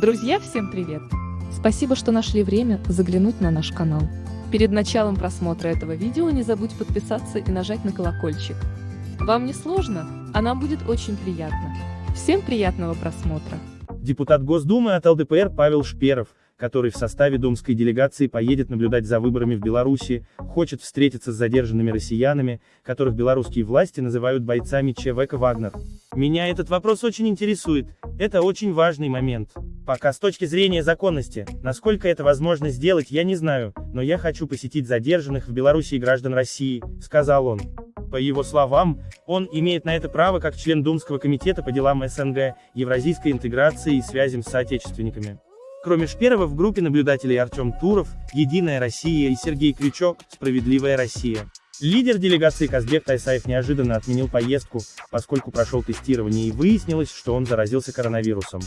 Друзья, всем привет! Спасибо, что нашли время заглянуть на наш канал. Перед началом просмотра этого видео не забудь подписаться и нажать на колокольчик. Вам не сложно, а нам будет очень приятно. Всем приятного просмотра! Депутат Госдумы от ЛДПР Павел Шперов, который в составе думской делегации поедет наблюдать за выборами в Беларуси, хочет встретиться с задержанными россиянами, которых белорусские власти называют бойцами ЧВК «Вагнер». Меня этот вопрос очень интересует, это очень важный момент. Пока с точки зрения законности, насколько это возможно сделать, я не знаю, но я хочу посетить задержанных в Беларуси граждан России, сказал он. По его словам, он имеет на это право как член Думского комитета по делам СНГ, евразийской интеграции и связям с соотечественниками. Кроме Шперова в группе наблюдателей Артем Туров, Единая Россия и Сергей Крючок, Справедливая Россия. Лидер делегации Казбек Тайсаев неожиданно отменил поездку, поскольку прошел тестирование и выяснилось, что он заразился коронавирусом.